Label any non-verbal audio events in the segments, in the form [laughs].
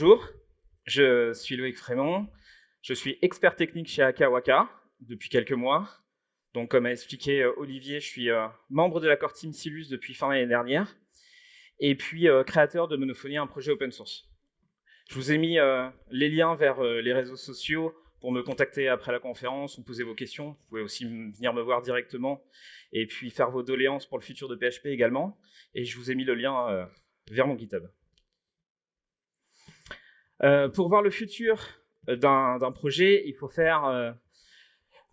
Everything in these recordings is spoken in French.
Bonjour, je suis Loïc Frémont, je suis expert technique chez Akawaka depuis quelques mois. Donc, comme a expliqué euh, Olivier, je suis euh, membre de la core team Silus depuis fin l'année dernière, et puis euh, créateur de Monophonie, un projet open source. Je vous ai mis les liens vers les réseaux sociaux pour me contacter après la conférence ou poser vos questions. Vous pouvez aussi venir me voir directement et puis faire vos doléances pour le futur de PHP également. Et je vous ai mis le lien vers mon GitHub. Pour voir le futur d'un projet, il faut faire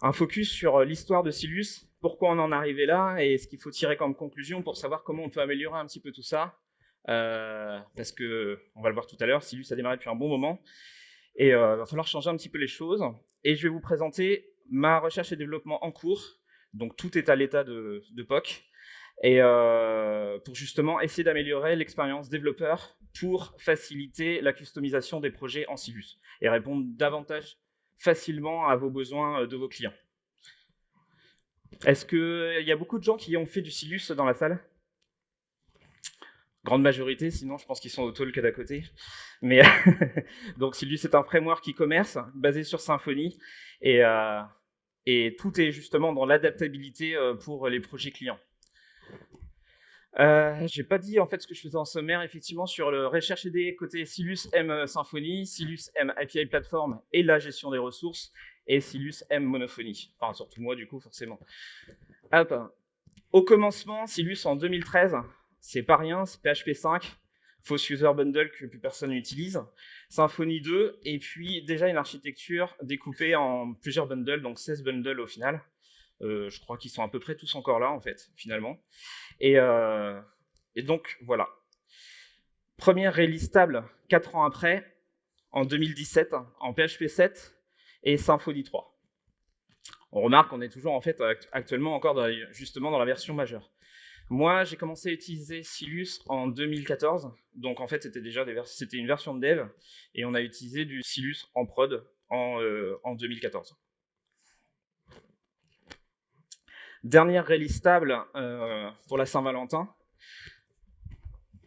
un focus sur euh, l'histoire de Silus, pourquoi on en est arrivé là et ce qu'il faut tirer comme conclusion pour savoir comment on peut améliorer un petit peu tout ça. Euh, parce que, on va le voir tout à l'heure, Silus a démarré depuis un bon moment et il euh, va falloir changer un petit peu les choses. Et je vais vous présenter ma recherche et développement en cours. Donc tout est à l'état de, POC. Et pour justement essayer d'améliorer l'expérience développeur pour faciliter la customisation des projets en Silus et répondre davantage facilement à vos besoins euh, de vos clients. Est-ce qu'il euh, y a beaucoup de gens qui ont fait du Silus dans la salle? Grande majorité, sinon je pense qu'ils sont au talk d'à côté. Mais [laughs] donc Silus est un framework e-commerce basé sur Symfony euh, et tout est justement dans l'adaptabilité pour les projets clients. Euh, j'ai pas dit en fait ce que je faisais en sommaire, effectivement, sur le recherche des côté Silus M euh, Symfony, Silus M API Platform et la gestion des ressources, et Silus M Monophonie. Enfin, surtout moi, du coup, forcément. Au commencement, Silus en 2013, c'est pas rien, c'est PHP 5, Faux User Bundle que plus personne n'utilise, Symfony 2, et puis déjà une architecture découpée en plusieurs bundles, donc 16 bundles au final. Euh, je crois qu'ils sont à peu près tous encore là, en fait, finalement. Euh, et, donc, voilà. Première release stable, 4 ans après, en 2017, en PHP 7 et Symfony 3. On remarque qu'on est toujours en fait actuellement encore justement dans la version majeure. Moi, j'ai commencé à utiliser Silus en 2014, donc en fait c'était déjà c'était une version de dev, et on a utilisé du Silus en prod en, euh, en 2014. Dernière release stable euh, pour la Saint-Valentin.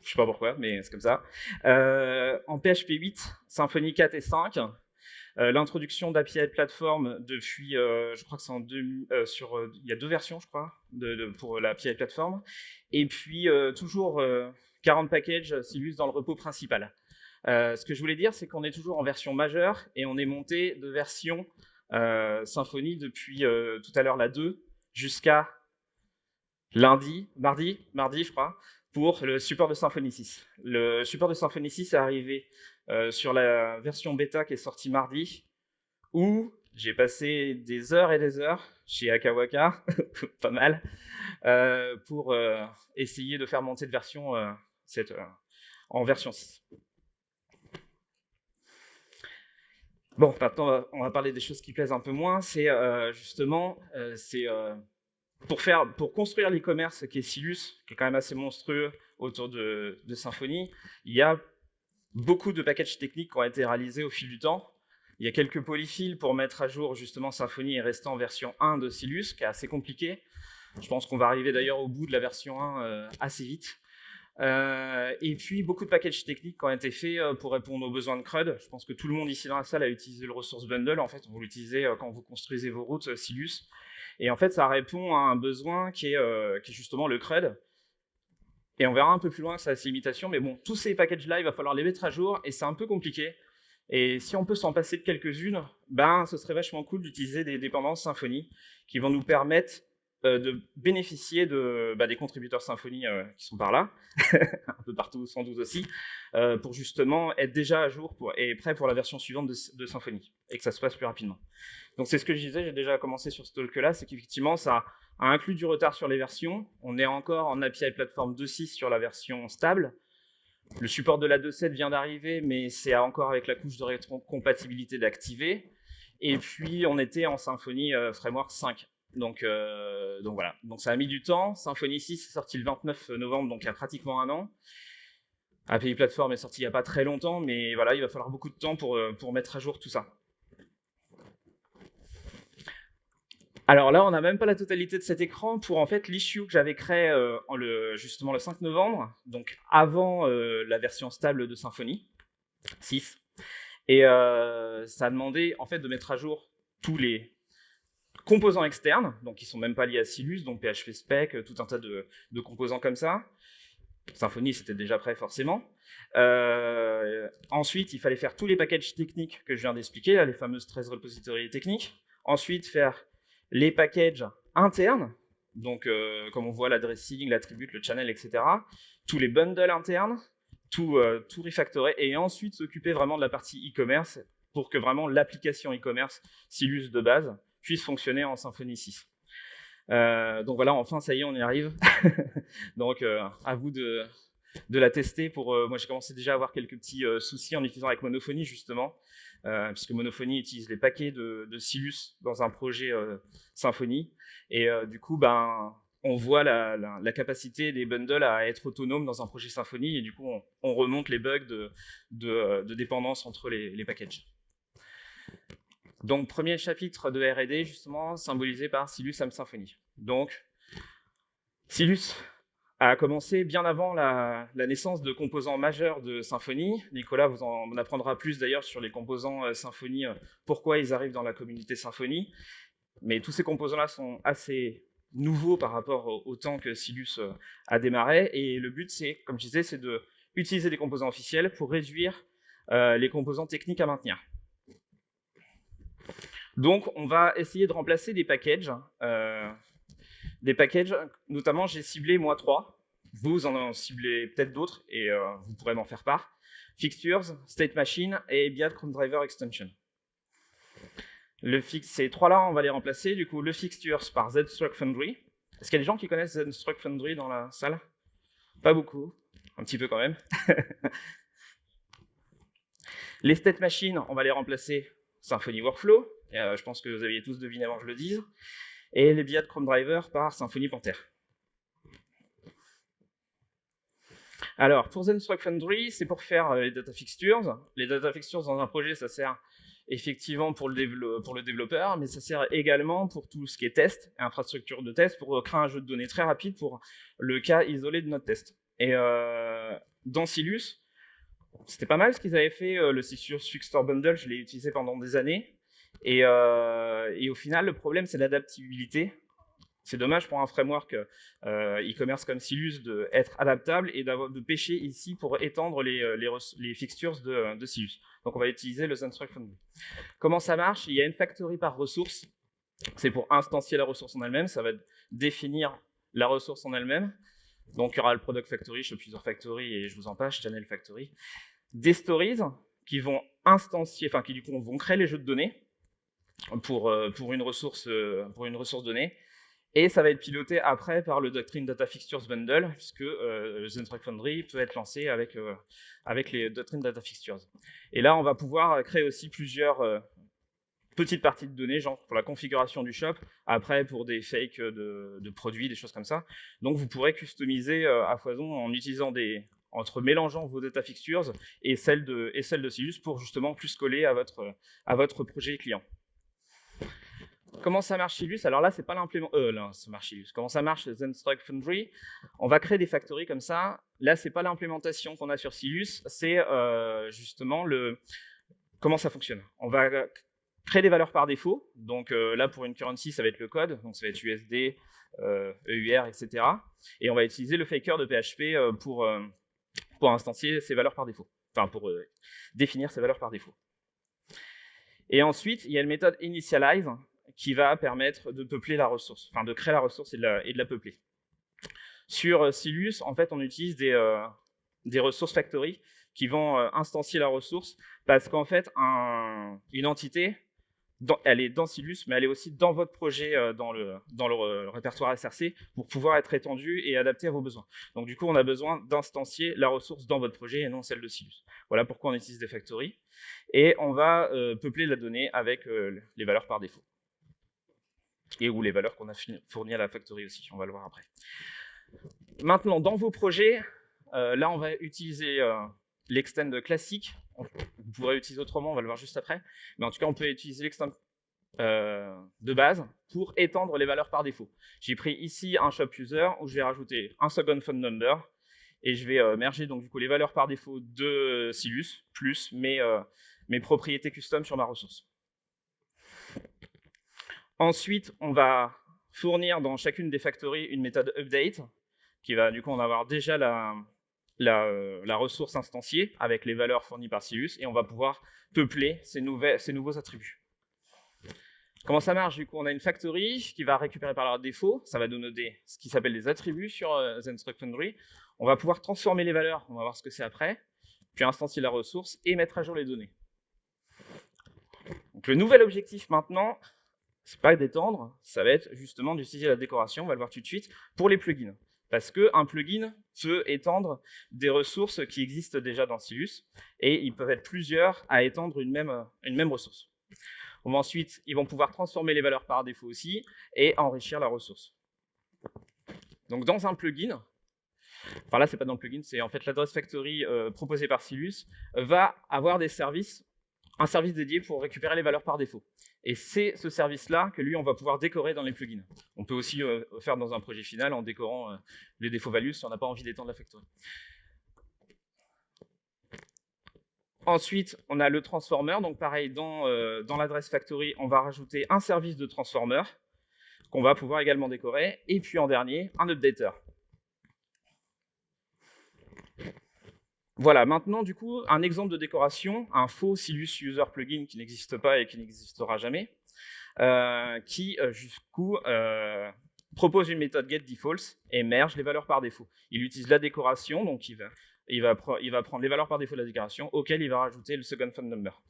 Je sais pas pourquoi, mais c'est comme ça. Euh, en PHP 8, Symfony 4 et 5. Euh, l'introduction d'API Platform depuis, je crois que c'est en deux, sur, il y a deux versions, je crois, de, pour l'API Platform. Et puis toujours 40 packages Silus dans le repos principal. ce que je voulais dire, c'est qu'on est toujours en version majeure et on est monté de version Symfony depuis tout à l'heure la 2 jusqu'à lundi, mardi, mardi je crois, pour le support de Symfony 6. Le support de Symfony 6 est arrivé euh, sur la version bêta qui est sortie mardi, où j'ai passé des heures et des heures chez Akawaka, [laughs] pas mal, euh, pour euh, essayer de faire monter de version en version 6. Bon, maintenant, on va parler des choses qui plaisent un peu moins. C'est euh, justement, euh, c'est euh, pour faire, pour construire l'e-commerce qui est Silus, qui est quand même assez monstrueux autour de, de, Symfony. Il y a beaucoup de packages techniques qui ont été réalisés au fil du temps. Il y a quelques polyfills pour mettre à jour justement Symfony et rester en version 1 de Silus, qui est assez compliqué. Je pense qu'on va arriver d'ailleurs au bout de la version 1 assez vite. Euh, et puis, beaucoup de packages techniques qui ont été faits euh, pour répondre aux besoins de CRUD. Je pense que tout le monde ici dans la salle a utilisé le resource bundle. En fait, vous l'utilisez euh, quand vous construisez vos routes Silus. Et en fait, ça répond à un besoin qui est, justement le CRUD. Et on verra un peu plus loin sa limitation. Mais bon, tous ces packages-là, il va falloir les mettre à jour et c'est un peu compliqué. Et si on peut s'en passer de quelques-unes, ben, ce serait vachement cool d'utiliser des dépendances Symfony qui vont nous permettre de bénéficier bah, des contributeurs Symfony euh, qui sont par là, [laughs] un peu partout sans doute aussi, euh, pour justement être déjà à jour et prêt pour la version suivante de, de, Symfony, et que ça se passe plus rapidement. Donc c'est ce que je disais, j'ai déjà commencé sur ce talk-là, c'est qu'effectivement ça a inclus du retard sur les versions, on est encore en API Platform 2.6 sur la version stable, le support de la 2.7 vient d'arriver, mais c'est encore avec la couche de rétrocompatibilité d'activer, et puis on était en Symfony Framework 5. Donc, euh, donc voilà, donc ça a mis du temps. Symfony 6 est sorti le 29 novembre, donc il y a pratiquement un an. API Platform est sorti il n'y a pas très longtemps, mais voilà, il va falloir beaucoup de temps pour, euh, mettre à jour tout ça. Alors là, on n'a même pas la totalité de cet écran pour en fait l'issue que j'avais créé euh, le, justement le 5 novembre, donc avant la version stable de Symfony. 6. Et euh, ça a demandé en fait de mettre à jour tous les composants externes, donc qui sont même pas liés à Silus, donc PHP Spec, tout un tas de, composants comme ça. Symfony, c'était déjà prêt forcément. Euh, ensuite, il fallait faire tous les packages techniques que je viens d'expliquer, les fameuses 13 repositories techniques. Ensuite, faire les packages internes, donc euh, comme on voit l'adressing, l'attribute, le channel, etc. Tous les bundles internes, tout, euh, tout refactorer, et ensuite s'occuper vraiment de la partie e-commerce pour que vraiment l'application e-commerce, Silus de base, puisse fonctionner en Symfony 6. Euh, donc voilà, enfin, ça y est, on y arrive. [laughs] donc, à vous de, de la tester. Pour, moi, j'ai commencé déjà à avoir quelques petits soucis en utilisant avec Monophonie, justement, puisque Monophonie utilise les paquets de, de Silus dans un projet Symfony. Et du coup, ben, on voit la, capacité des bundles à être autonomes dans un projet Symfony, et du coup, on, remonte les bugs de, dépendance entre les, packages. Donc, premier chapitre de R&D, justement, symbolisé par Silus Am Symfony. Donc, Silus a commencé bien avant la, naissance de composants majeurs de Symfony. Nicolas vous en apprendra plus d'ailleurs sur les composants euh, Symfony, euh, pourquoi ils arrivent dans la communauté Symfony. Mais tous ces composants-là sont assez nouveau par rapport au, temps que Silus euh, a démarré. Et le but, c'est, comme je disais, c'est de utiliser des composants officiels pour réduire euh, les composants techniques à maintenir. Donc, on va essayer de remplacer des packages. Euh, des packages, notamment, j'ai ciblé moi trois. Vous en ciblez peut-être d'autres et vous pourrez m'en faire part. Fixtures, State Machine et Chrome Driver Extension. Le ces trois-là, on va les remplacer. Du coup, le fixtures par ZStruct Foundry. Est-ce qu'il y a des gens qui connaissent ZStruct Foundry dans la salle? Pas beaucoup. Un petit peu quand même. [laughs] les state machines, on va les remplacer Symfony Workflow. Euh, je pense que vous aviez tous deviné avant que je le dise. Et les de Chrome Driver par Symfony Panther. Alors, pour ZenStruct Foundry, c'est pour faire euh, les data fixtures. Les data fixtures dans un projet, ça sert effectivement pour le, développeur, mais ça sert également pour tout ce qui est test, infrastructure de test, pour créer un jeu de données très rapide pour le cas isolé de notre test. Et euh, dans Silus, c'était pas mal ce qu'ils avaient fait, euh, le Silus Fixture Bundle, je l'ai utilisé pendant des années. Et, euh, et, au final, le problème, c'est l'adaptabilité. C'est dommage pour un framework euh, e-commerce comme Silus d'être adaptable et de pêcher ici pour étendre les, les, fixtures de, de, Silus. Donc on va utiliser le Zenstruct Foundry. Comment ça marche? Il y a une factory par ressource. C'est pour instancier la ressource en elle-même. Ça va définir la ressource en elle-même. Donc il y aura le Product Factory, Shop User Factory et je vous en passe, Channel Factory. Des stories qui vont instancier, enfin qui du coup vont créer les jeux de données pour, euh, pour, une, ressource, pour une ressource donnée et ça va être piloté après par le Doctrine Data Fixtures Bundle, puisque euh, Zentrack Foundry peut être lancé avec, euh, avec les Doctrine Data Fixtures. Et là, on va pouvoir créer aussi plusieurs euh, petites parties de données, genre pour la configuration du shop, après pour des fakes de, produits, des choses comme ça. Donc vous pourrez customiser à foison en utilisant des, entre mélangeant vos data fixtures et celles de, et celles de Silus pour justement plus coller à votre, à votre projet client. Comment ça marche Silus Alors là, c'est pas l'implément. Euh, là, ça marche Silus. Comment ça marche Zenstruct Foundry? On va créer des factories comme ça. Là, c'est pas l'implémentation qu'on a sur Silus, c'est euh, justement le comment ça fonctionne? On va créer des valeurs par défaut. Donc euh, là, pour une currency, ça va être le code. Donc ça va être USD, EUR, etc. Et on va utiliser le faker de PHP pour pour instancier ces valeurs par défaut. Enfin, pour définir ces valeurs par défaut. Et ensuite, il y a une méthode initialize qui va permettre de peupler la ressource, enfin de créer la ressource et de la, peupler. Sur euh, Silus, en fait, on utilise des, euh, des ressources factory qui vont euh, instancier la ressource parce qu'en fait, une entité, elle est dans Silus, mais elle est aussi dans votre projet, dans, le, dans le, répertoire SRC, pour pouvoir être étendue et adaptée à vos besoins. Donc du coup, on a besoin d'instancier la ressource dans votre projet et non celle de Silus. Voilà pourquoi on utilise des factories. Et on va peupler la donnée avec les valeurs par défaut et ou les valeurs qu'on a fournies à la factory aussi, on va le voir après. Maintenant, dans vos projets, euh, là on va utiliser euh, l'extend classique, vous pourrez utiliser autrement, on va le voir juste après, mais en tout cas on peut utiliser l'extend euh, de base pour étendre les valeurs par défaut. J'ai pris ici un shop user où je vais rajouter un second phone number et je vais merger donc du coup les valeurs par défaut de Silus plus mes, mes propriétés custom sur ma ressource. Ensuite, on va fournir dans chacune des factories une méthode update qui va du coup en avoir déjà la, la, ressource instanciée avec les valeurs fournies par Silus et on va pouvoir peupler ces, nouveaux attributs. Comment ça marche Du coup, on a une factory qui va récupérer par défaut, ça va donner ce qui s'appelle des attributs sur euh, Zenstruct Foundry. On va pouvoir transformer les valeurs, on va voir ce que c'est après, puis instancier la ressource et mettre à jour les données. Le nouvel objectif maintenant, c'est pas d'étendre, ça va être justement d'utiliser la décoration, on va le voir tout de suite, pour les plugins. Parce qu'un plugin peut étendre des ressources qui existent déjà dans Silus, et ils peuvent être plusieurs à étendre une même, ressource. Ensuite, ils vont pouvoir transformer les valeurs par défaut aussi, et enrichir la ressource. Donc dans un plugin, enfin là c'est pas dans le plugin, c'est en fait l'adresse factory euh, proposée par Silus, va avoir des services, un service dédié pour récupérer les valeurs par défaut. Et c'est ce service-là que lui, on va pouvoir décorer dans les plugins. On peut aussi euh, faire dans un projet final en décorant euh, les défauts values si on n'a pas envie d'étendre la factory. Ensuite, on a le transformer. Donc pareil, dans, euh, dans l'adresse factory, on va rajouter un service de transformer qu'on va pouvoir également décorer. Et puis en dernier, un updater. Voilà, maintenant, du coup, un exemple de décoration, un faux Silus User Plugin qui n'existe pas et qui n'existera jamais, euh, qui, euh, jusqu'où, euh, propose une méthode getDefaults et merge les valeurs par défaut. Il utilise la décoration, donc il va, il va, prendre les valeurs par défaut de la décoration, auxquelles il va rajouter le second phone number.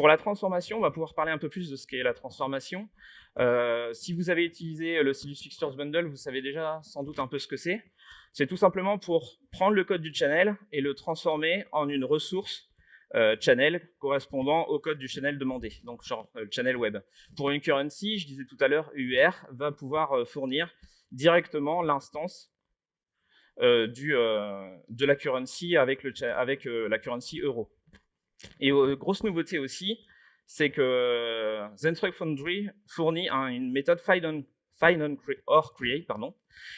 Pour la transformation, on va pouvoir parler un peu plus de ce qu'est la transformation. si vous avez utilisé le Silus Fixtures Bundle, vous savez déjà sans doute un peu ce que c'est. C'est tout simplement pour prendre le code du channel et le transformer en une ressource euh, channel correspondant au code du channel demandé, donc genre euh, channel web. Pour une currency, je disais tout à l'heure, UR va pouvoir euh, fournir directement l'instance de la currency avec, le, avec la currency euro. Et grosse nouveauté aussi, c'est que Zenstruct Foundry fournit une méthode find or create, pardon,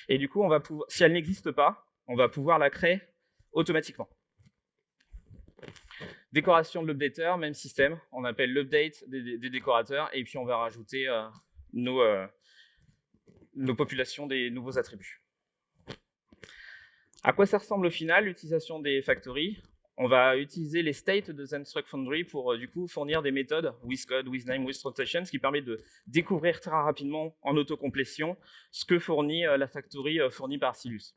et du coup, si elle n'existe pas, on va pouvoir la créer automatiquement. Décoration de l'updater, même système. On appelle l'update des, décorateurs et puis on va rajouter euh, nos, euh, nos populations des nouveaux attributs. À quoi ça ressemble au final l'utilisation des factories? On va utiliser les states de Zenstruct Foundry pour euh, du coup fournir des méthodes with code, with name, with rotation, ce qui permet de découvrir très rapidement en autocomplétion ce que fournit euh, la factory euh, fournie par Silus.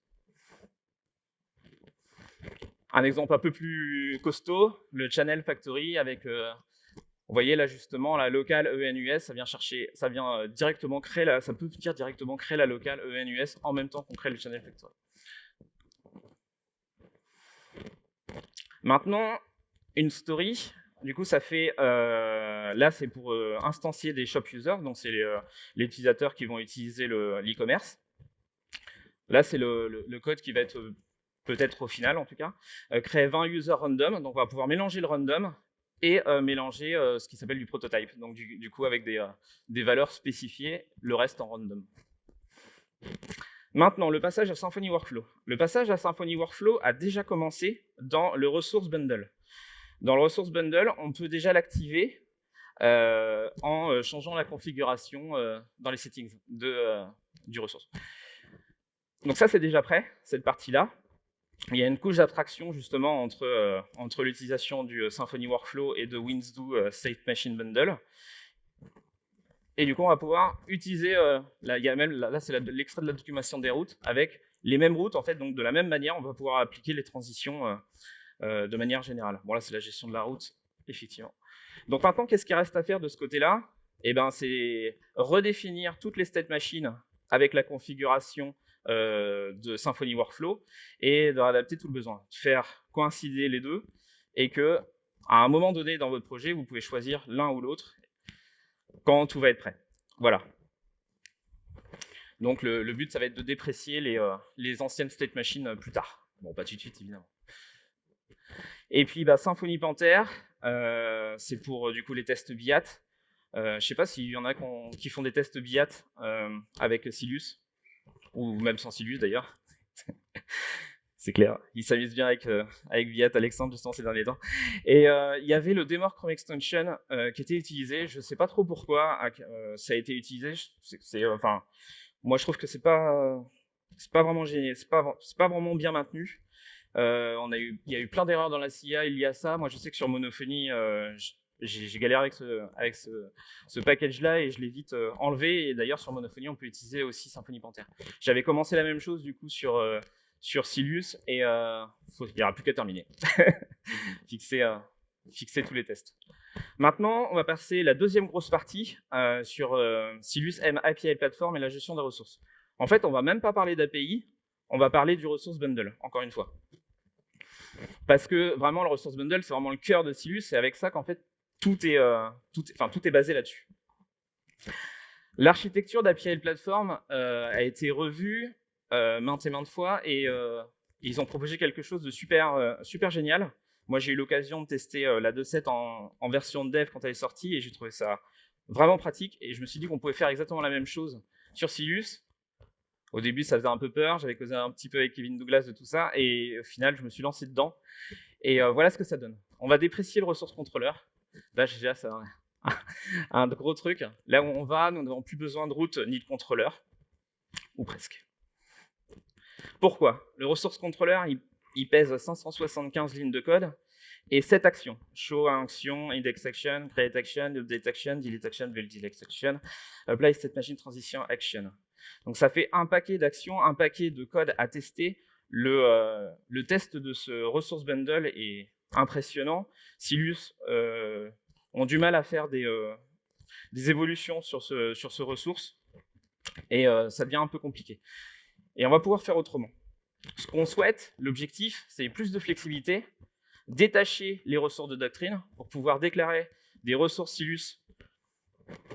Un exemple un peu plus costaud, le channel factory avec, vous voyez là justement la locale ENUS, ça vient chercher, ça vient directement créer la, ça peut dire directement créer la locale ENUS en même temps qu'on crée le channel factory. Maintenant, une story, du coup, ça fait, euh, là, c'est pour euh, instancier des shop users, donc c'est les, euh, utilisateurs qui vont utiliser l'e-commerce. là, c'est le, code qui va être, peut-être au final en tout cas, créer 20 users random, donc on va pouvoir mélanger le random et mélanger ce qui s'appelle du prototype, donc du, coup avec des valeurs spécifiées, le reste en random. Maintenant, le passage à Symfony Workflow. Le passage à Symfony Workflow a déjà commencé dans le Resource Bundle. Dans le Resource Bundle, on peut déjà l'activer euh, en euh, changeant la configuration euh, dans les settings du ressource. Donc ça, c'est déjà prêt, cette partie-là. Il y a une couche d'abstraction justement entre, l'utilisation du Symfony Workflow et de WinSdo State Machine Bundle. Et du coup, on va pouvoir utiliser, euh, là, y a même, là, c'est l'extrait de la documentation des routes, avec les mêmes routes, en fait, donc de la même manière, on va pouvoir appliquer les transitions euh, euh, de manière générale. Bon, là, c'est la gestion de la route, effectivement. Donc maintenant, qu'est-ce qui reste à faire de ce côté-là? Eh ben, c'est redéfinir toutes les state machines avec la configuration de Symfony Workflow et d'adapter tout le besoin, faire coïncider les deux et que à un moment donné dans votre projet, vous pouvez choisir l'un ou l'autre quand tout va être prêt. Voilà. Donc le, but, ça va être de déprécier les, euh, anciennes state machines euh, plus tard. Bon, pas tout de suite, évidemment. Et puis, bah, Symfony Panther, euh, c'est pour du coup les tests BIAT. je ne sais pas s'il y en a qui font des tests BIAT avec Silus, ou même sans Silus d'ailleurs. C'est clair. Il s'amuse bien avec, euh, avec Viat, Alexandre, justement, ces derniers temps. Et euh, il y avait le Demor Chrome Extension euh, qui était utilisé. Je ne sais pas trop pourquoi ça a été utilisé. Enfin, moi, je trouve que c'est pas, c'est pas vraiment génial. C'est pas, pas vraiment bien maintenu. on a il y a eu plein d'erreurs dans la CIA il y a ça. Moi, je sais que sur Monophonie, j'ai galéré avec ce, avec ce, ce package-là et je l'ai vite enlevé. Et d'ailleurs, sur Monophonie, on peut utiliser aussi Symfony Panther. J'avais commencé la même chose du coup sur sur Silius et euh, il n'y aura plus qu'à terminer. [laughs] fixer, euh, fixer tous les tests. Maintenant, on va passer la deuxième grosse partie euh, sur Silius M API Platform et la gestion des ressources. En fait, on va même pas parler d'API, on va parler du resource bundle, encore une fois. Parce que vraiment, le resource bundle, c'est vraiment le cœur de Silius, et avec ça qu'en fait, tout est, tout, enfin, tout est basé là-dessus. L'architecture d'API Platform a été revue maintes et maintes fois et euh, ils ont proposé quelque chose de super, euh, super génial. Moi, j'ai eu l'occasion de tester la 2.7 en, en version dev quand elle est sortie et j'ai trouvé ça vraiment pratique et je me suis dit qu'on pouvait faire exactement la même chose sur Silius. Au début, ça faisait un peu peur, j'avais causé un petit peu avec Kevin Douglas de tout ça et au final, je me suis lancé dedans et voilà ce que ça donne. On va déprécier le ressource contrôleur. Là, j'ai ça, [laughs] un gros truc. Là où on va, nous n'avons plus besoin de route ni de contrôleur, ou presque. Pourquoi? Le resource controller, il, pèse 575 lignes de code et 7 actions. Show action, index action, create action, update action, delete action, delete action, apply state machine transition action. Donc ça fait un paquet d'actions, un paquet de code à tester. Le, euh, le, test de ce resource bundle est impressionnant. Silus euh, ont du mal à faire des, euh, évolutions sur ce, sur ce ressource et euh, ça devient un peu compliqué. Et on va pouvoir faire autrement. Ce qu'on souhaite, l'objectif, c'est plus de flexibilité, détacher les ressources de doctrine pour pouvoir déclarer des ressources Silus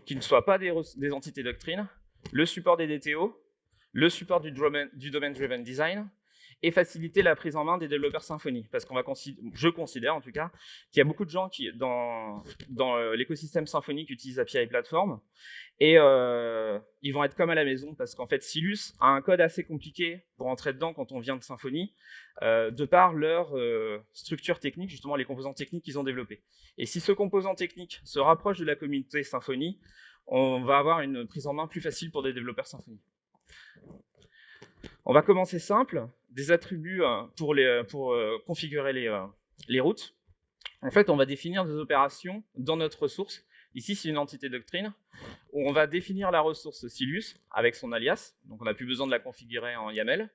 qui ne soient pas des, entités doctrine, le support des DTO, le support du Domain-Driven Design, et faciliter la prise en main des développeurs Symfony. Parce qu'on va je considère en tout cas, qu'il y a beaucoup de gens qui, dans, euh, l'écosystème Symfony qui utilisent API Platform, et euh, ils vont être comme à la maison, parce qu'en fait, Silus a un code assez compliqué pour entrer dedans quand on vient de Symfony, euh, de par leur structure technique, justement les composants techniques qu'ils ont développés. Et si ce composant technique se rapproche de la communauté Symfony, on va avoir une prise en main plus facile pour des développeurs Symfony. On va commencer simple, des attributs euh, pour, les, pour euh, configurer les, euh, les routes. En fait, on va définir des opérations dans notre ressource. Ici, c'est une entité doctrine où on va définir la ressource Silus avec son alias. Donc, on n'a plus besoin de la configurer en YAML.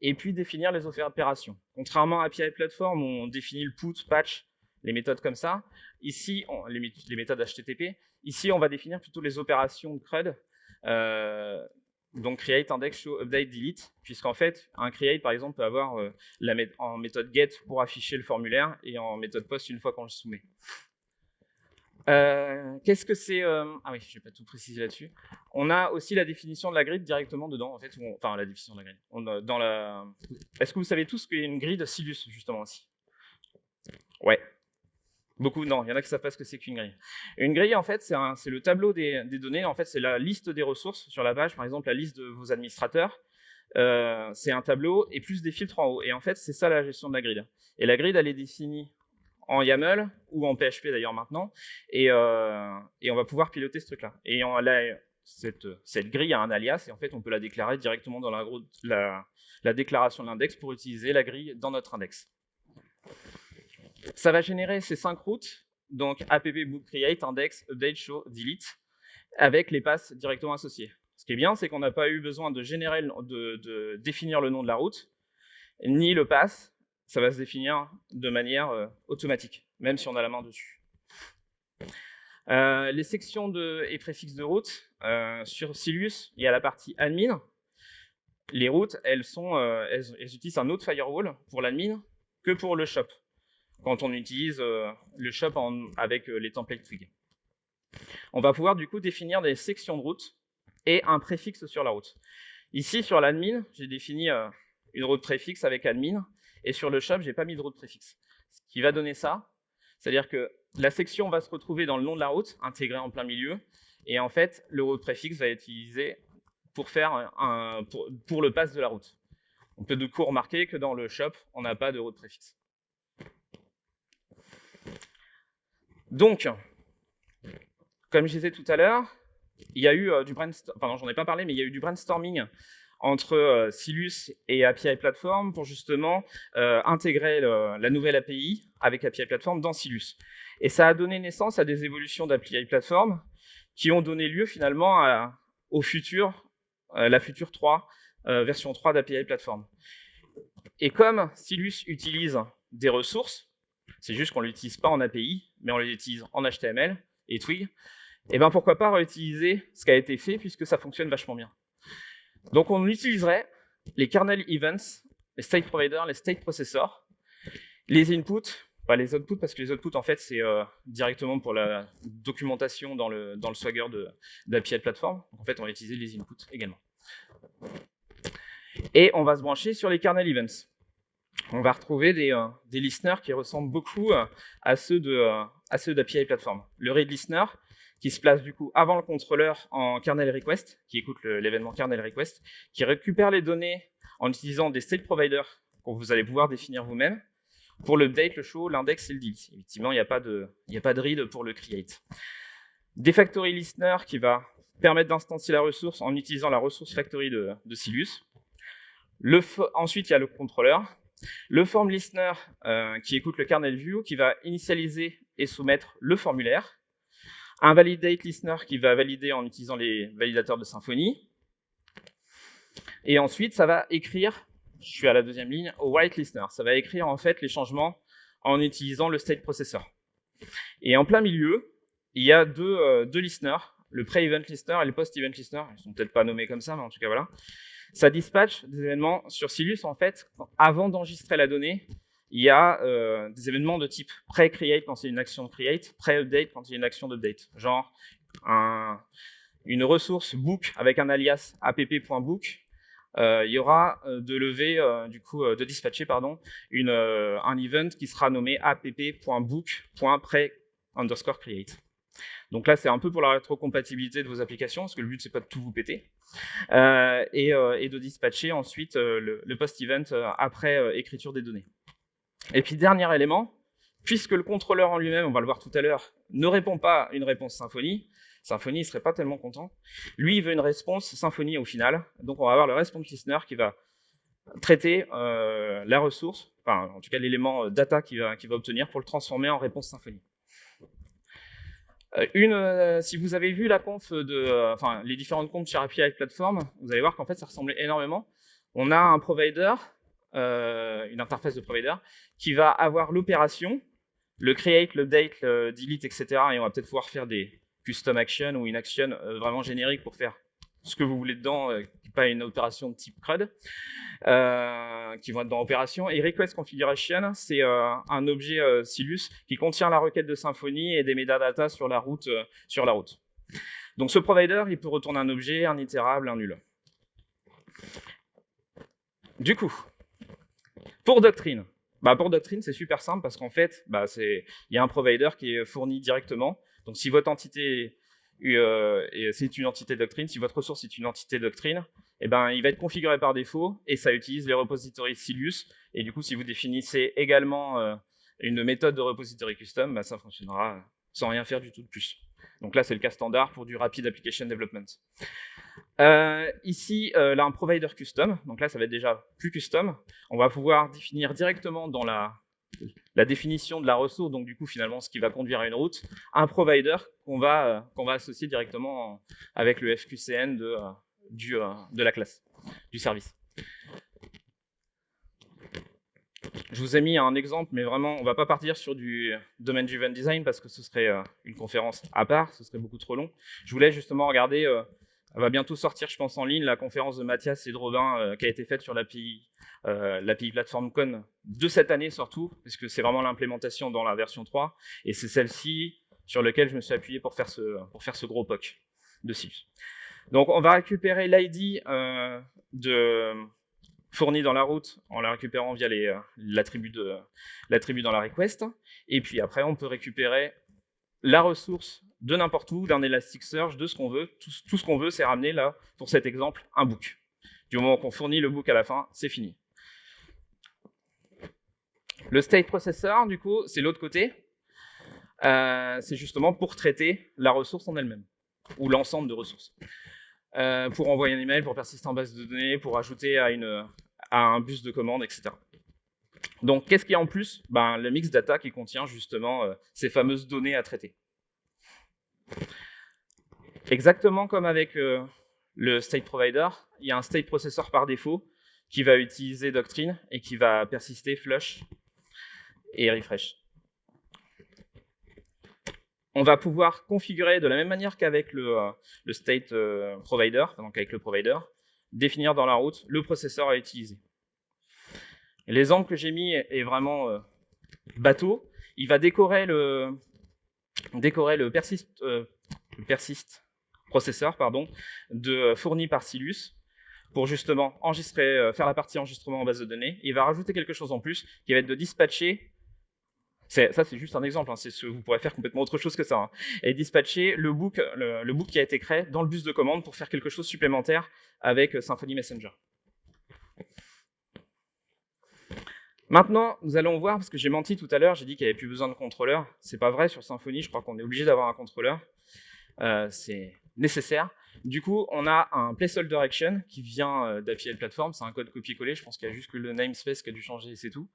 Et puis, définir les opérations. Contrairement à API Platform, on définit le put, patch, les méthodes comme ça. Ici, les, méthodes HTTP. Ici, on va définir plutôt les opérations de CRUD donc create, index, show, update, delete, puisqu'en fait, un create, par exemple, peut avoir euh, la en méthode get pour afficher le formulaire et en méthode post une fois qu'on le soumet. Euh, qu'est-ce que c'est euh, Ah oui, je vais pas tout préciser là-dessus. On a aussi la définition de la grid directement dedans, en fait. Enfin, la définition de la dans la... Est-ce que vous savez tous qu'il y a une grid Silus, justement, aussi? Ouais, Beaucoup, non, il y en a qui savent pas ce que c'est qu'une grille. Une grille, en fait, c'est le tableau des, données. En fait, c'est la liste des ressources sur la page, par exemple, la liste de vos administrateurs. Euh, c'est un tableau et plus des filtres en haut. Et en fait, c'est ça la gestion de la grid. Et la grid, elle est définie en YAML ou en PHP d'ailleurs maintenant. Et, euh, on va pouvoir piloter ce truc-là. Et on, cette, cette, grille a un alias et en fait, on peut la déclarer directement dans la déclaration de l'index pour utiliser la grille dans notre index. Ça va générer ces cinq routes, donc app create, index, update, show, delete, avec les passes directement associées. Ce qui est bien, c'est qu'on n'a pas eu besoin de, définir le nom de la route, ni le pass, ça va se définir de manière euh, automatique, même si on a la main dessus. Euh, les sections et préfixes de route, euh, sur Silius, il y a la partie admin. Les routes, elles, sont, elles, utilisent un autre firewall pour l'admin que pour le shop quand on utilise euh, le shop avec euh, les templates Twig. On va pouvoir du coup définir des sections de route et un préfixe sur la route. Ici, sur l'admin, j'ai défini euh, une route préfixe avec admin, et sur le shop, j'ai pas mis de route préfixe. Ce qui va donner ça, c'est-à-dire que la section va se retrouver dans le nom de la route, intégrée en plein milieu, et en fait, le route préfixe va être utilisé pour, faire un, pour, pour le pass de la route. On peut du coup remarquer que dans le shop, on n'a pas de route préfixe. Donc, comme je disais tout à l'heure, il y a eu du brainstorming, mais il y a eu du brainstorming entre Silus et API Platform pour justement intégrer la nouvelle API avec API Platform dans Silus. Et ça a donné naissance à des évolutions d'API Platform qui ont donné lieu finalement à, au futur, la future 3, version 3 d'API Platform. Et comme Silus utilise des ressources, c'est juste qu'on ne l'utilise pas en API, mais on l'utilise en HTML et Twig, et eh bien pourquoi pas réutiliser ce qui a été fait puisque ça fonctionne vachement bien. Donc on utiliserait les kernel events, les state providers, les state processors, les inputs, pas les outputs parce que les outputs en fait c'est euh, directement pour la documentation dans le, Swagger d'API Platform. Donc, en fait on va utiliser les inputs également. Et on va se brancher sur les kernel events. On va retrouver des, euh, des listeners qui ressemblent beaucoup euh, à ceux d'API Platform. Le read listener, qui se place du coup avant le contrôleur en kernel request, qui écoute l'événement kernel request, qui récupère les données en utilisant des state providers que vous allez pouvoir définir vous-même. Pour l'update, le show, l'index et le delete. Effectivement, il n'y a, pas de, de read pour le create. Des factory listener qui va permettre d'instancier la ressource en utilisant la ressource factory de, de Silus. Ensuite, il y a le contrôleur. Le form listener euh, qui écoute le kernel view, qui va initialiser et soumettre le formulaire un validate listener qui va valider en utilisant les validateurs de Symfony. Et ensuite, ça va écrire, je suis à la deuxième ligne, au white listener. Ça va écrire en fait les changements en utilisant le state processor. Et en plein milieu, il y a deux, euh, deux listeners, le pre-event listener et le post-event listener. Ils sont peut-être pas nommés comme ça, mais en tout cas voilà. Ça dispatche des événements sur Silus en fait avant d'enregistrer la donnée il y a euh, des événements de type pré-create quand c'est une action de create, pré-update quand c'est une action d'update. Genre une ressource book avec un alias app.book, euh, il y aura euh, de lever, du coup, de dispatcher, pardon, un event qui sera nommé app.book.pre underscore create. Donc là, c'est un peu pour la rétrocompatibilité de vos applications, parce que le but, c'est pas de tout vous péter, et, de dispatcher ensuite le, le post-event après écriture des données. Et puis, dernier élément, puisque le contrôleur en lui-même, on va le voir tout à l'heure, ne répond pas à une réponse Symfony, Symfony ne serait pas tellement content. Lui, il veut une réponse Symfony au final. Donc, on va avoir le response listener qui va traiter euh, la ressource, enfin, en tout cas, l'élément euh, data qu'il va, obtenir pour le transformer en réponse Symfony. Euh, une, si vous avez vu la conf de, enfin, les différentes comptes sur API Platform, vous allez voir qu'en fait, ça ressemblait énormément. On a un provider euh, une interface de provider, qui va avoir l'opération, le create, le date, le delete, etc. Et on va peut-être pouvoir faire des custom actions ou une action euh, vraiment générique pour faire ce que vous voulez dedans, euh, pas une opération de type CRUD, qui vont être dans opération. Et request configuration, c'est un objet Silus qui contient la requête de Symfony et des metadata sur la route. sur la route. Donc ce provider, il peut retourner un objet, un itérable, un nul. Du coup, pour Doctrine, bah pour Doctrine, c'est super simple parce qu'en fait, bah il y a un provider qui est fourni directement. Donc si votre entité euh, c'est une entité Doctrine, si votre ressource est une entité Doctrine, eh ben, il va être configuré par défaut et ça utilise les repositories Silus. Et du coup, si vous définissez également euh, une méthode de repository custom, bah, ça fonctionnera sans rien faire du tout de plus. Donc là, c'est le cas standard pour du Rapid Application Development. Euh, ici, là, un provider custom. Donc là, ça va être déjà plus custom. On va pouvoir définir directement dans la, la définition de la ressource, donc du coup, finalement, ce qui va conduire à une route, un provider qu'on va, euh, va associer directement avec le FQCN de, du, de la classe, du service. Je vous ai mis un exemple, mais vraiment, on ne va pas partir sur du domaine driven design parce que ce serait une conférence à part, ce serait beaucoup trop long. Je voulais justement regarder elle va bientôt sortir, je pense, en ligne, la conférence de Mathias et de Robin euh, qui a été faite sur l'API euh, Platform Con de cette année surtout, parce que c'est vraiment l'implémentation dans la version 3, et c'est celle-ci sur laquelle je me suis appuyé pour faire ce, pour faire ce gros POC de Silus. Donc on va récupérer l'ID euh, de fourni dans la route en la récupérant via euh, l'attribut dans la request, et puis après on peut récupérer la ressource de n'importe où, d'un Elasticsearch, de ce qu'on veut. Tout, ce qu'on veut, c'est ramener là, pour cet exemple, un book. Du moment qu'on fournit le book à la fin, c'est fini. Le state processor, du coup, c'est l'autre côté. Euh, c'est justement pour traiter la ressource en elle-même, ou l'ensemble de ressources. Euh, pour envoyer un email, pour persister en base de données, pour ajouter à, à un bus de commande, etc. Donc, qu'est-ce qu'il y a en plus? Ben, Le mix data qui contient justement euh, ces fameuses données à traiter. Exactement comme avec le state provider, il y a un state processor par défaut qui va utiliser Doctrine et qui va persister flush et refresh. On va pouvoir configurer de la même manière qu'avec le, euh, state euh, provider, donc avec le provider, définir dans la route le processeur à utiliser. L'exemple que j'ai mis est vraiment euh, bateau. Il va décorer le, décorer le persist, le persist processeur pardon, de, fourni par Silus pour justement enregistrer, faire la partie enregistrement en base de données. Il va rajouter quelque chose en plus qui va être de dispatcher ça, c'est juste un exemple. Hein, vous pourrez faire complètement autre chose que ça. Hein. Et dispatcher le book, le, book qui a été créé dans le bus de commande pour faire quelque chose supplémentaire avec euh, Symfony Messenger. Maintenant, nous allons voir, parce que j'ai menti tout à l'heure, j'ai dit qu'il n'y avait plus besoin de contrôleur. C'est pas vrai sur Symfony, je crois qu'on est obligé d'avoir un contrôleur. Euh, c'est nécessaire. Du coup, on a un placeholder action qui vient euh, d'APL Platform, c'est un code copier-coller, je pense qu'il y a juste que le namespace qui a dû changer et c'est tout,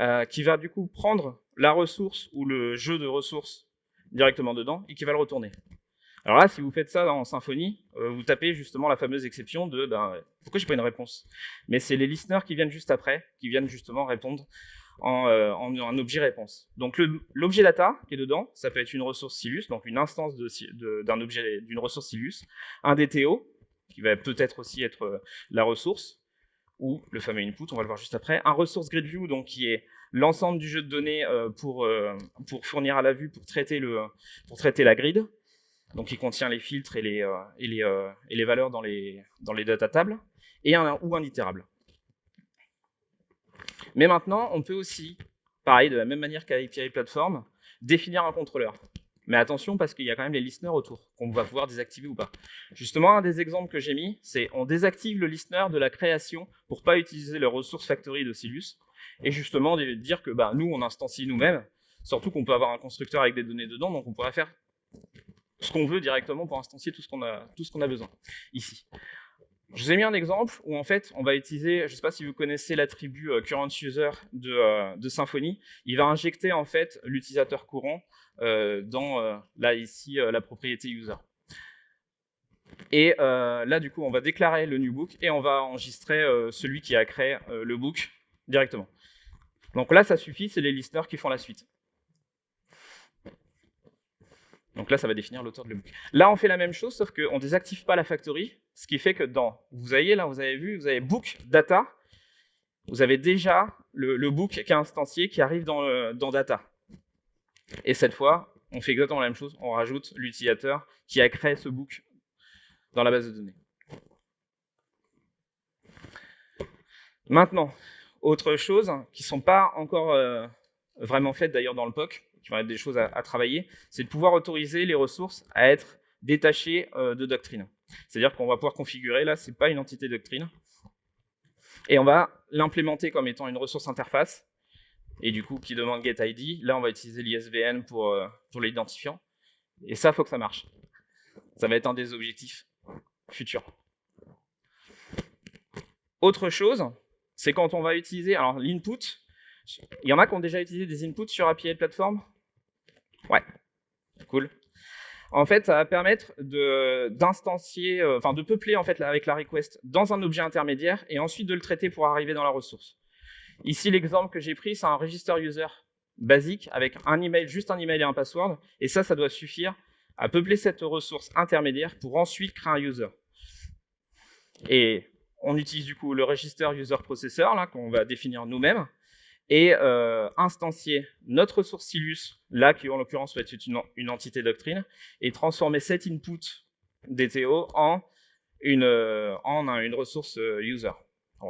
euh, qui va du coup prendre la ressource ou le jeu de ressources directement dedans et qui va le retourner. Alors là, si vous faites ça dans Symfony, euh, vous tapez justement la fameuse exception de ben, pourquoi j'ai pas une réponse? Mais c'est les listeners qui viennent juste après, qui viennent justement répondre euh, en, en, objet réponse. Donc l'objet data qui est dedans, ça peut être une ressource Silus, donc une instance d'un objet d'une ressource Silus, un DTO qui va peut-être aussi être euh, la ressource ou le fameux input, on va le voir juste après, un ressource grid view donc qui est l'ensemble du jeu de données euh, pour pour fournir à la vue pour traiter le pour traiter la grid, donc qui contient les filtres et les et les valeurs dans les dans les data tables et un ou un itérable. Mais maintenant, on peut aussi, pareil, de la même manière qu'avec API Platform, définir un contrôleur. Mais attention, parce qu'il y a quand même les listeners autour, qu'on va pouvoir désactiver ou pas. Justement, un des exemples que j'ai mis, c'est on désactive le listener de la création pour pas utiliser les ressources factory de Silus, et justement dire que bah, nous, on instancie nous-mêmes, surtout qu'on peut avoir un constructeur avec des données dedans, donc on pourrait faire ce qu'on veut directement pour instancier tout ce qu'on a, a besoin ici. Je vous ai mis un exemple où en fait on va utiliser, je ne sais pas si vous connaissez l'attribut euh, current user de, euh, de, Symfony, il va injecter en fait l'utilisateur courant euh, dans là ici la propriété user. Et là du coup on va déclarer le new book et on va enregistrer celui qui a créé le book directement. Donc là ça suffit, c'est les listeners qui font la suite. Donc là, ça va définir l'auteur de l'ebook. Là, on fait la même chose, sauf qu'on ne désactive pas la factory, ce qui fait que dans, vous voyez là, vous avez vu, vous avez book data, vous avez déjà le, book qui est instancié qui arrive dans, dans data. Et cette fois, on fait exactement la même chose, on rajoute l'utilisateur qui a créé ce book dans la base de données. Maintenant, autre chose qui ne sont pas encore euh, vraiment faites d'ailleurs dans le POC, qui vont être des choses à, travailler, c'est de pouvoir autoriser les ressources à être détachées euh, de doctrine. C'est-à-dire qu'on va pouvoir configurer, là, c'est pas une entité doctrine, et on va l'implémenter comme étant une ressource interface, et du coup, qui demande getID. Là, on va utiliser l'ISVN pour, euh, pour l'identifiant. Et ça, il faut que ça marche. Ça va être un des objectifs futurs. Autre chose, c'est quand on va utiliser, alors l'input, il y en a qui ont déjà utilisé des inputs sur API Platform Ouais, cool. En fait, ça va permettre d'instancier, euh, enfin de peupler en fait avec la request dans un objet intermédiaire et ensuite de le traiter pour arriver dans la ressource. Ici, l'exemple que j'ai pris, c'est un register user basique avec un email, juste un email et un password. Et ça, ça doit suffire à peupler cette ressource intermédiaire pour ensuite créer un user. Et on utilise du coup le register user processor qu'on va définir nous-mêmes et euh, instancier notre ressource Silus, là qui en l'occurrence va être une, entité doctrine, et transformer cet input DTO en une, euh, en une ressource euh, user.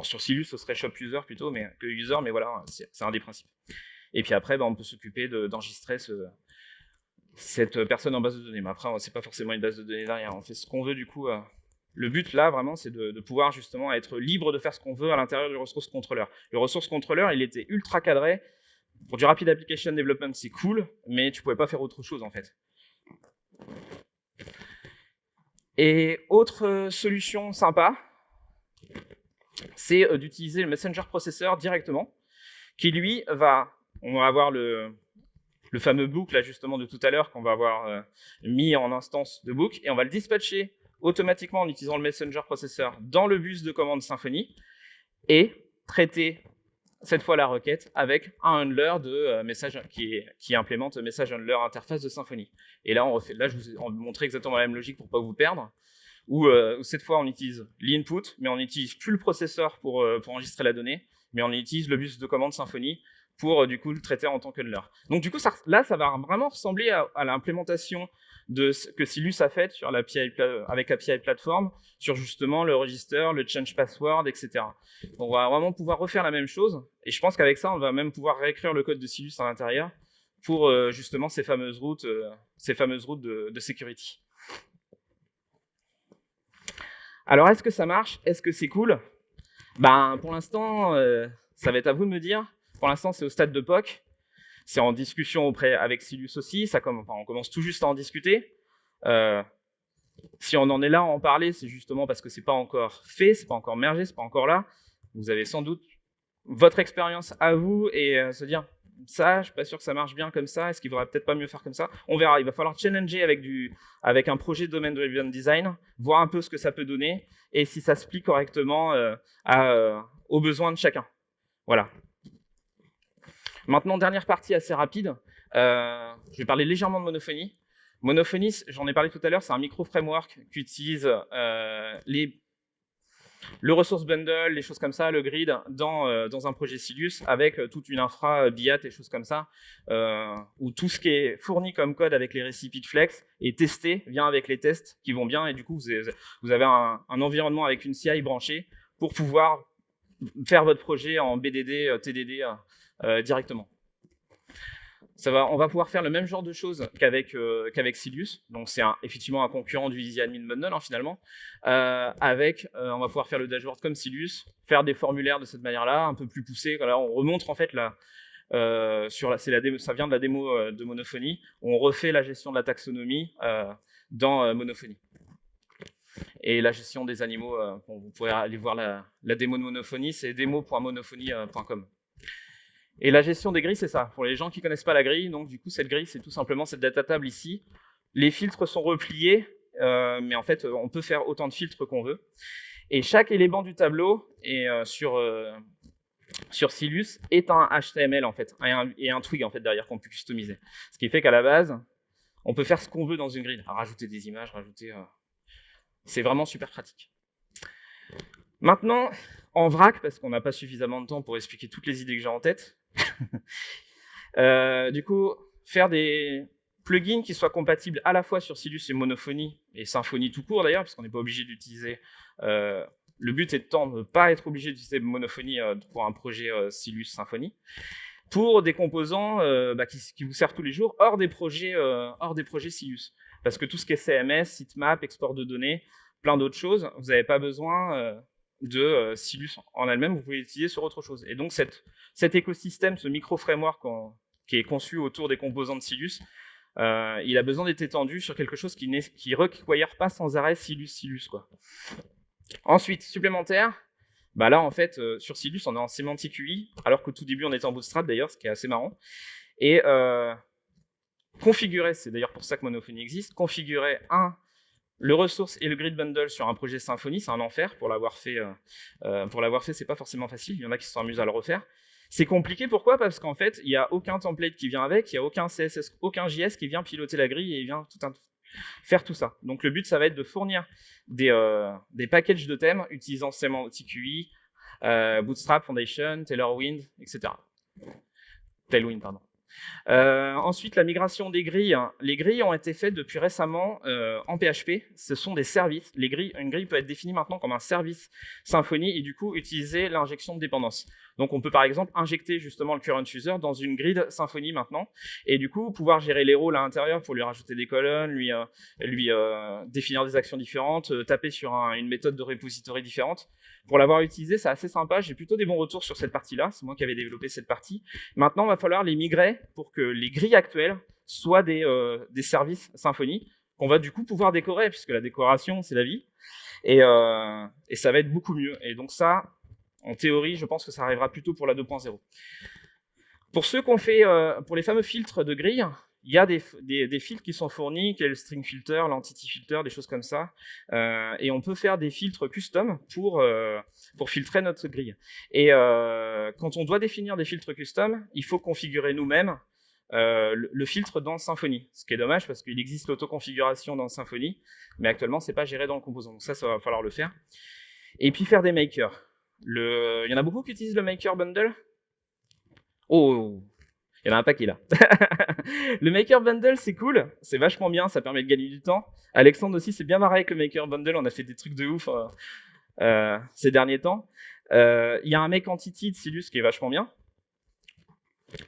Sur Silus, ce serait shop user plutôt mais, que user, mais voilà, c'est un des principes. Et puis après, ben, on peut s'occuper d'enregistrer cette personne en base de données. Mais après, c'est pas forcément une base de données derrière. On fait ce qu'on veut du coup le but là, vraiment, c'est de, pouvoir justement être libre de faire ce qu'on veut à l'intérieur du ressource contrôleur. Le ressource contrôleur, il était ultra cadré pour du rapid application development, c'est cool, mais tu pouvais pas faire autre chose en fait. Et autre euh, solution sympa, c'est euh, d'utiliser le Messenger Processor directement, qui lui va, on va avoir le, fameux book là justement de tout à l'heure qu'on va avoir euh, mis en instance de book, et on va le dispatcher automatiquement en utilisant le Messenger Processor dans le bus de commande Symfony, et traiter cette fois la requête avec un handler de euh, message qui, qui, implémente message handler interface de Symfony. Et là, je vous ai montré exactement la même logique pour pas vous perdre. Où, euh, cette fois, on utilise l'input, mais on n'utilise plus le processeur pour, euh, enregistrer la donnée, mais on utilise le bus de commande Symfony pour du coup le traiter en tant que handler. Donc du coup, ça, là, ça va vraiment ressembler à l'implémentation de ce que Silus a fait sur l'API, avec API Platform, sur justement le register, le change password, etc. On va vraiment pouvoir refaire la même chose, et je pense qu'avec ça, on va même pouvoir réécrire le code de Silus à l'intérieur pour euh, justement ces fameuses routes, euh, ces fameuses routes de, de security. Alors, est-ce que ça marche? Est-ce que c'est cool? Ben, pour l'instant, euh, ça va être à vous de me dire. Pour l'instant, c'est au stade de POC. C'est en discussion auprès avec Silus aussi, ça on commence tout juste à en discuter. Euh, si on en est là à en parler, c'est justement parce que c'est pas encore fait, c'est pas encore mergé, c'est pas encore là. Vous avez sans doute votre expérience à vous et euh, se dire ça, je suis pas sûr que ça marche bien comme ça. Est-ce qu'il faudrait peut-être pas mieux faire comme ça? On verra. Il va falloir challenger avec du, avec un projet de domaine driven design, voir un peu ce que ça peut donner et si ça se plie correctement euh, aux besoins de chacun. Voilà. Maintenant, dernière partie assez rapide. Euh, je vais parler légèrement de monophonie. Monophonie, j'en ai parlé tout à l'heure, c'est un micro-framework qui utilise euh, le resource bundle, les choses comme ça, le grid, dans, euh, dans un projet Silus, avec toute une infra BIAT et choses comme ça, où tout ce qui est fourni comme code avec les récipients de Flex est testé, vient avec les tests qui vont bien, et du coup, vous avez, un, environnement avec une CI branchée pour pouvoir faire votre projet en BDD, TDD, directement. Ça va, on va pouvoir faire le même genre de choses qu'avec euh, Silius. Donc c'est effectivement un concurrent du Easy Admin Bundle hein, finalement. Euh, avec, on va pouvoir faire le dashboard comme Silius, faire des formulaires de cette manière-là, un peu plus poussés. Là, on remonte en fait la, sur la, la ça vient de la démo de Monophonie. On refait la gestion de la taxonomie dans Monophonie. Et la gestion des animaux, vous pourrez aller voir la, la démo de Monophonie, c'est démo.monophonie.com. Et la gestion des grilles, c'est ça. Pour les gens qui connaissent pas la grille, donc du coup, cette grille, c'est tout simplement cette data table ici. Les filtres sont repliés, euh, mais en fait, on peut faire autant de filtres qu'on veut. Et chaque élément du tableau est euh, sur euh, sur Silus est un HTML en fait, et un, et un twig en fait derrière qu'on peut customiser. Ce qui fait qu'à la base, on peut faire ce qu'on veut dans une grille, rajouter des images, rajouter. C'est vraiment super pratique. Maintenant, en vrac, parce qu'on n'a pas suffisamment de temps pour expliquer toutes les idées que j'ai en tête, [laughs] euh, du coup, faire des plugins qui soient compatibles à la fois sur Silus et Monophonie, et Symfony tout court d'ailleurs, parce qu'on n'est pas obligé d'utiliser... Euh, le but est de ne pas être obligé d'utiliser Monophonie euh, pour un projet Silus Symfony, pour des composants bah, qui, vous servent tous les jours hors des projets, hors des projets Silus. Parce que tout ce qui est CMS, sitemap, export de données, plein d'autres choses, vous n'avez pas besoin de euh, Silus en elle-même, vous pouvez l'utiliser sur autre chose. Et donc cet écosystème, ce micro-framework qui est conçu autour des composants de Silus, euh, il a besoin d'être étendu sur quelque chose qui ne requiert pas sans arrêt Silus, Silus. Quoi. Ensuite, supplémentaire, bah là en fait, euh, sur Silus, on est en sémantique UI, alors qu'au tout début on était en Bootstrap d'ailleurs, ce qui est assez marrant. Et configurer, c'est d'ailleurs pour ça que Monophonie existe, configurer un le ressource et le grid bundle sur un projet Symfony, c'est un enfer pour l'avoir fait. Euh, euh, pour l'avoir fait, c'est pas forcément facile. Il y en a qui amusés à le refaire. C'est compliqué, pourquoi? Parce qu'en fait, il n'y a aucun template qui vient avec, il n'y a aucun CSS, aucun JS qui vient piloter la grille et vient faire tout ça. Donc le but, ça va être de fournir des, euh, packages de thèmes utilisant Semantic UI, Bootstrap, Foundation, Tailorwind, etc. Tailwind, pardon. Euh, ensuite, la migration des grilles. Les grilles ont été faites depuis récemment euh, en PHP. Ce sont des services. Une grille peut être définie maintenant comme un service Symfony et du coup utiliser l'injection de dépendance. Donc on peut par exemple injecter justement le current user dans une grid Symfony maintenant, et du coup pouvoir gérer les rôles à l'intérieur pour lui rajouter des colonnes, lui, euh, euh, définir des actions différentes, euh, taper sur une méthode de repository différente. Pour l'avoir utilisé, c'est assez sympa, j'ai plutôt des bons retours sur cette partie-là, c'est moi qui avais développé cette partie. Maintenant, il va falloir les migrer pour que les grilles actuelles soient des, services Symfony, qu'on va du coup pouvoir décorer, puisque la décoration, c'est la vie. Et, et, ça va être beaucoup mieux. Et donc ça, en théorie, je pense que ça arrivera plutôt pour la 2.0. Pour ceux qu'on fait, euh, pour les fameux filtres de grille, il y a des, filtres qui sont fournis, qui est le string filter, l'entity filter, des choses comme ça. Euh, et on peut faire des filtres custom pour, euh, filtrer notre grille. Et quand on doit définir des filtres custom, il faut configurer nous-mêmes euh, le, filtre dans Symfony. Ce qui est dommage parce qu'il existe l'autoconfiguration dans Symfony, mais actuellement, c'est pas géré dans le composant. Donc ça, ça va falloir le faire. Et puis faire des makers. Le... Il y en a beaucoup qui utilisent le maker bundle? Oh, il y en a un paquet là. [laughs] le Maker Bundle, c'est cool, c'est vachement bien, ça permet de gagner du temps. Alexandre aussi, c'est bien marré avec le Maker Bundle, on a fait des trucs de ouf euh, euh, ces derniers temps. Il y a un Make Entity de Silus qui est vachement bien.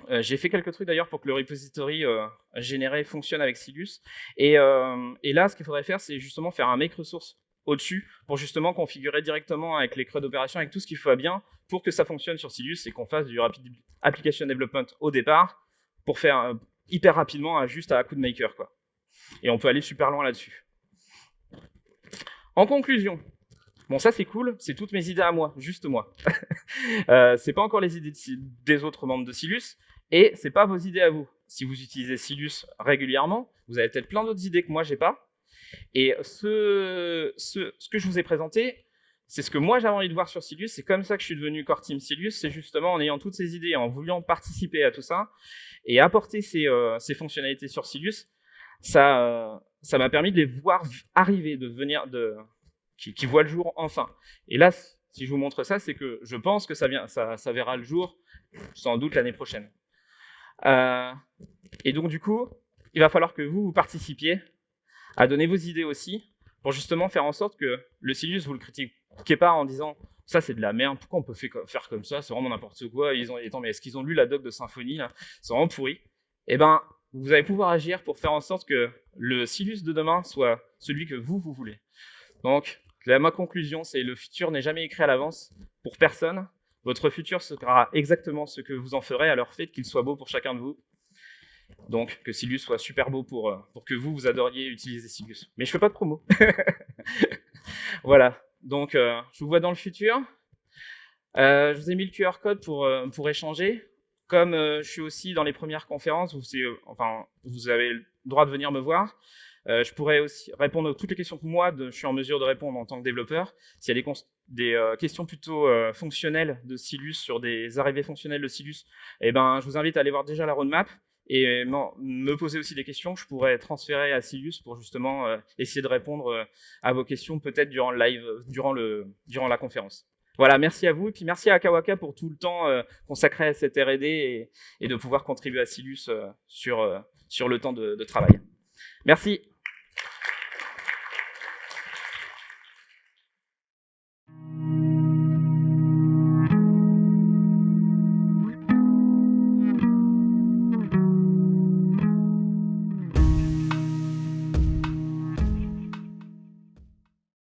Euh, j'ai fait quelques trucs d'ailleurs pour que le repository euh, généré fonctionne avec Silus. Et, euh, et là, ce qu'il faudrait faire, c'est justement faire un make resource au-dessus pour justement configurer directement avec les creux d'opération, avec tout ce qu'il faut bien pour que ça fonctionne sur Silus et qu'on fasse du rapid application development au départ pour faire hyper rapidement juste à coup de maker. Quoi. Et on peut aller super loin là-dessus. En conclusion, Bon, ça c'est cool, c'est toutes mes idées à moi, juste moi. [laughs] euh, c'est pas encore les idées des autres membres de Silus, et c'est pas vos idées à vous. Si vous utilisez Silus régulièrement, vous avez peut-être plein d'autres idées que moi j'ai pas. Et ce, que je vous ai présenté, c'est ce que moi j'avais envie de voir sur Silus, c'est comme ça que je suis devenu Core Team Silus, c'est justement en ayant toutes ces idées, en voulant participer à tout ça, et apporter ces, euh, fonctionnalités sur Silus, ça m'a permis de les voir arriver, de venir, de, qui, voit le jour enfin. Et là, si je vous montre ça, c'est que je pense que ça, vient, ça verra le jour sans doute l'année prochaine. Euh, et donc du coup, il va falloir que vous, vous participiez à donner vos idées aussi, pour justement faire en sorte que le Silius, vous le critiquez pas en disant ça c'est de la merde, pourquoi on peut faire comme ça, c'est vraiment n'importe quoi, ils ont, mais est-ce qu'ils ont lu la doc de Symphonie, c'est vraiment pourri. Eh ben, vous allez pouvoir agir pour faire en sorte que le Silus de demain soit celui que vous, vous voulez. Donc, ma conclusion, c'est le futur n'est jamais écrit à l'avance pour personne. Votre futur sera exactement ce que vous en ferez, alors faites qu'il soit beau pour chacun de vous. Donc, que Silus soit super beau pour, euh, pour que vous, vous adoriez utiliser Silus. Mais je fais pas de promo. [laughs] voilà. Donc, euh, je vous vois dans le futur. Euh, je vous ai mis le QR code pour, pour échanger. Comme je suis aussi dans les premières conférences, vous, enfin, vous avez le droit de venir me voir. Je pourrais aussi répondre à toutes les questions que moi, je suis en mesure de répondre en tant que développeur. S'il y a des, des questions plutôt fonctionnelles de Silus, sur des arrivées fonctionnelles de Silus, eh ben, je vous invite à aller voir déjà la roadmap et me poser aussi des questions que je pourrais transférer à Silus pour justement essayer de répondre à vos questions peut-être durant le live, durant, le, durant la conférence. Voilà, merci à vous et puis merci à Akawaka pour tout le temps consacré à cette R&D et, de pouvoir contribuer à Silus sur, sur le temps de travail. Merci.